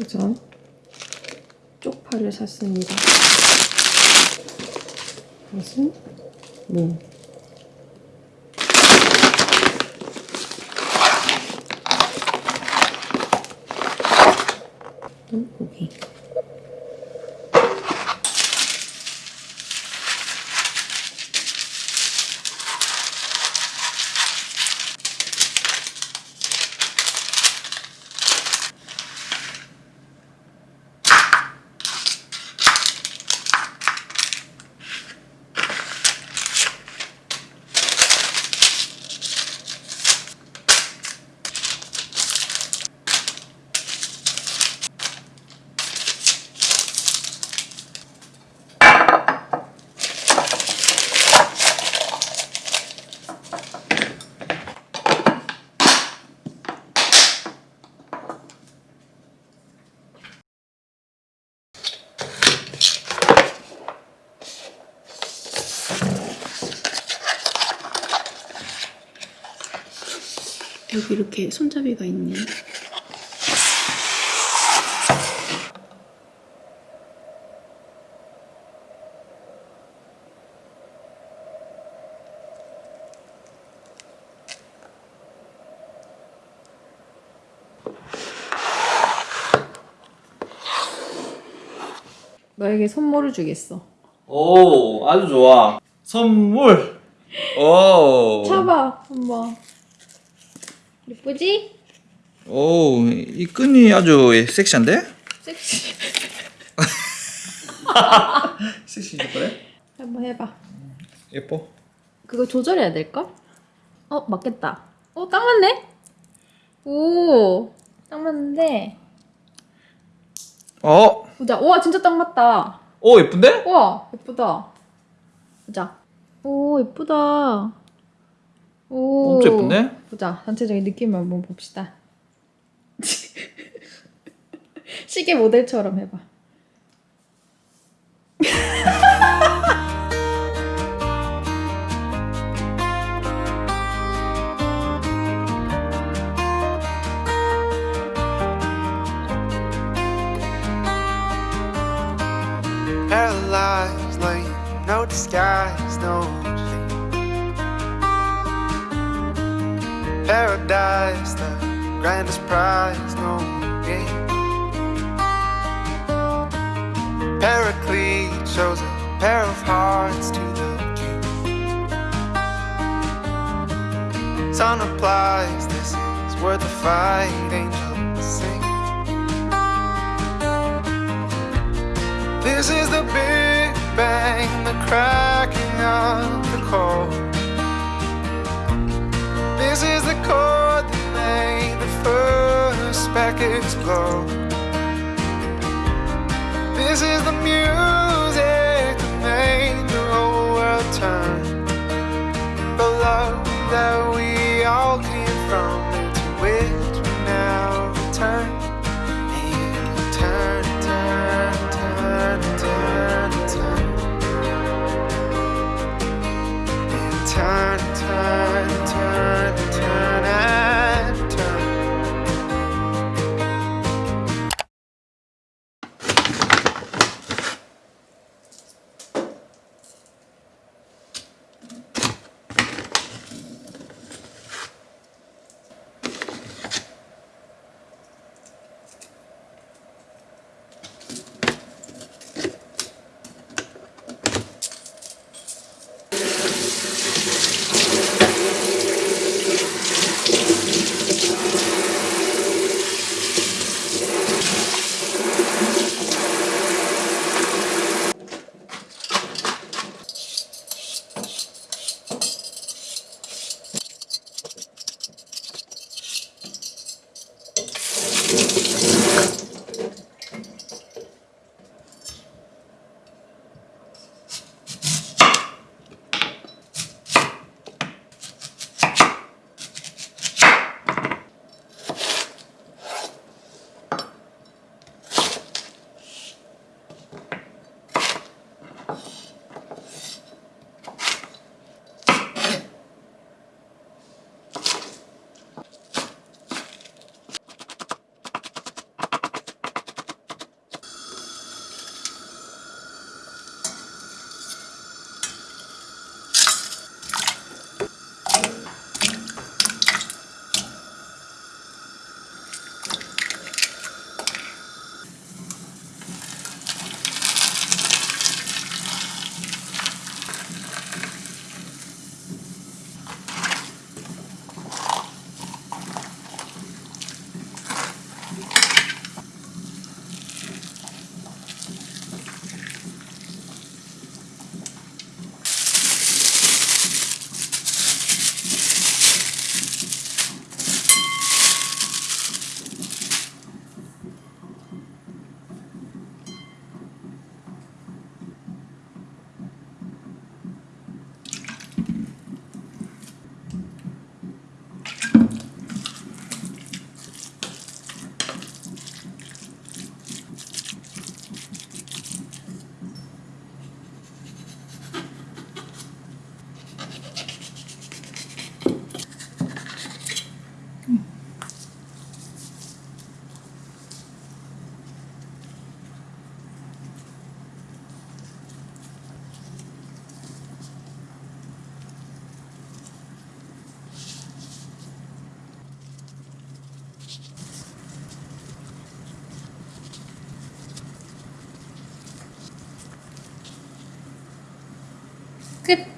우선 쪽파를 샀습니다. 이것은 무. 뭐? 또 음, 고기. 여기 이렇게 손잡이가 있네. 너에게 선물을 주겠어. 오 아주 좋아 선물 오 잡아 한번. 예쁘지? 오 이 끈이 아주 섹시한데? 섹시. 섹시지 그래? 한번 해봐. 예뻐 그거 조절해야 될걸? 어 맞겠다. 어 딱 맞네. 오. 딱 맞는데. 어? 보자. 우와 진짜 딱 맞다. 오 예쁜데? 우와 예쁘다. 보자. 오 예쁘다. 오. 엄청 예쁜데? 보자 전체적인 느낌을 한번 봅시다. 시계 모델처럼 해봐. Paralyzed, like no disguise, no Paradise, the grandest prize, no game. Paraclete shows a pair of hearts to the king. Sun applies, this is worth the fight, angels sing. This is the Big Bang, the cracking of the code. This is the chord that made the first packets glow. This is the music that made the whole world turn. The love that we all came from, Good.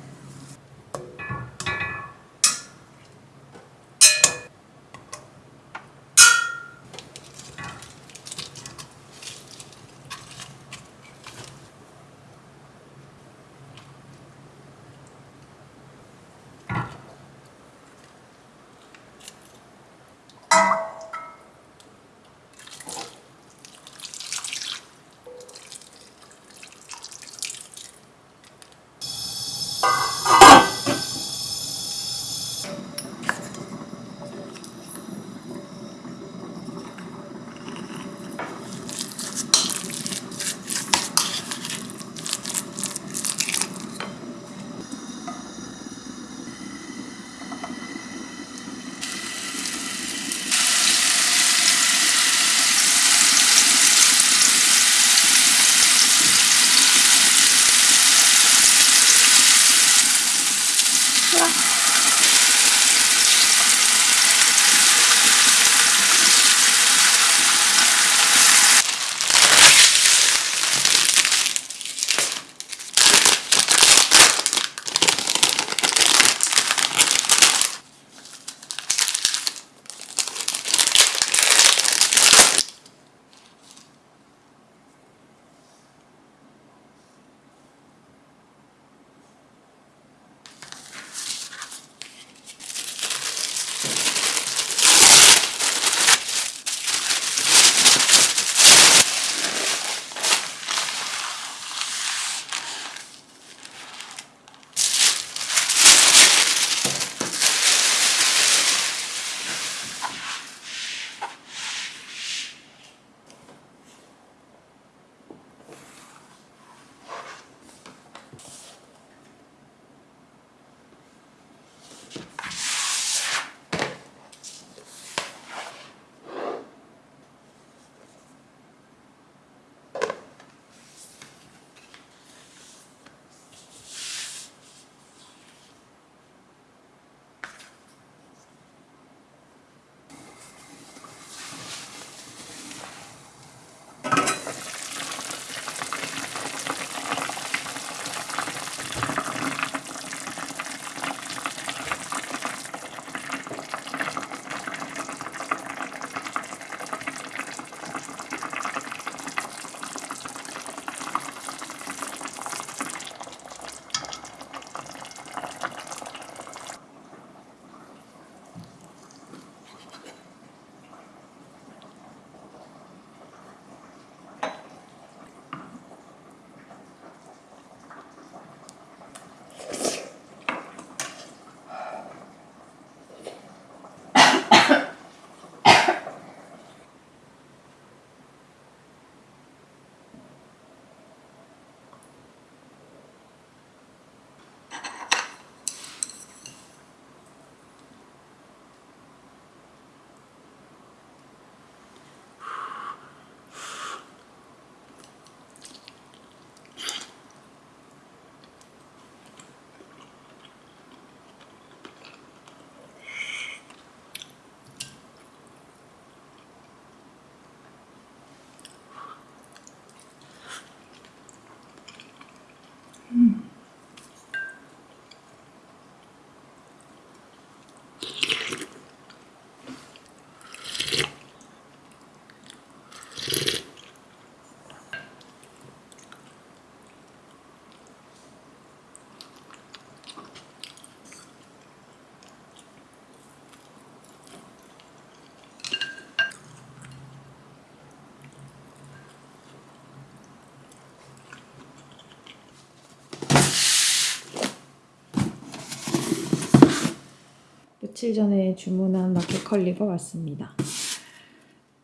며칠 전에 주문한 마켓컬리가 왔습니다.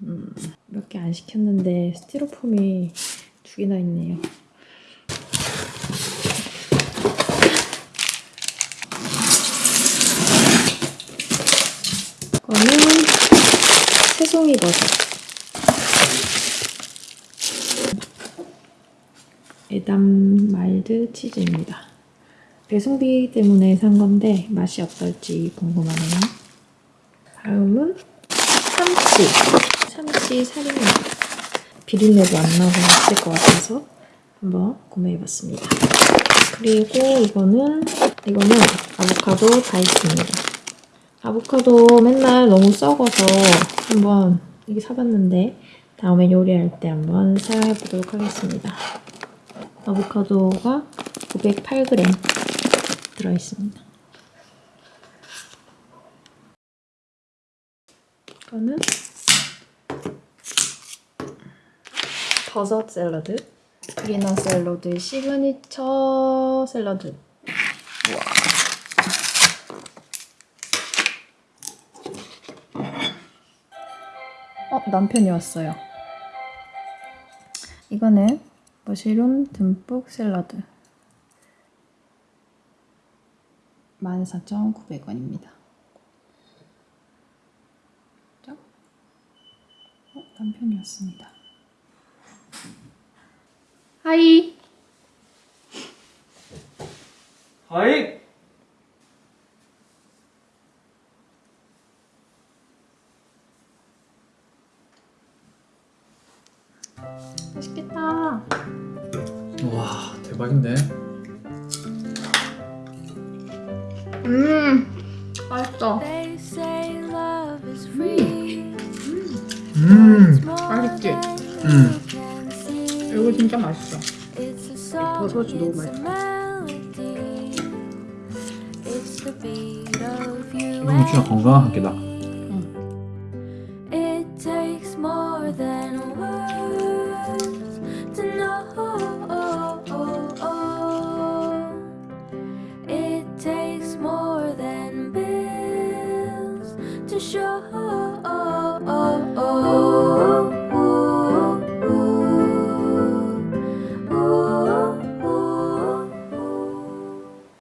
음, 몇 개 안 시켰는데 스티로폼이 두 개나 있네요. 이거는 새송이 버섯. 에담 mild 치즈입니다. 배송비 때문에 산 건데 맛이 어떨지 궁금하네요. 다음은 참치. 참치 살입니다. 비린내도 안 나고 맛있을 것 같아서 한번 구매해봤습니다. 그리고 이거는 이거는 아보카도 다이스입니다. 아보카도 맨날 너무 썩어서 한번 이게 사봤는데 다음에 요리할 때 한번 사용해 보도록 하겠습니다. 아보카도가 908g 들어 있습니다. 이거는 버섯 샐러드 그리너 샐러드 시그니처 샐러드. 어 남편이 왔어요. 이거는 머시룸 듬뿍 샐러드 14,900원입니다. 어, 남편이 왔습니다. 하이. 하이. 맛있겠다. 와 대박인데. 음 맛있어. 음. 맛있지? 음. 이거 진짜 맛있어 버섯이 너무 you 이거 진짜 끼다.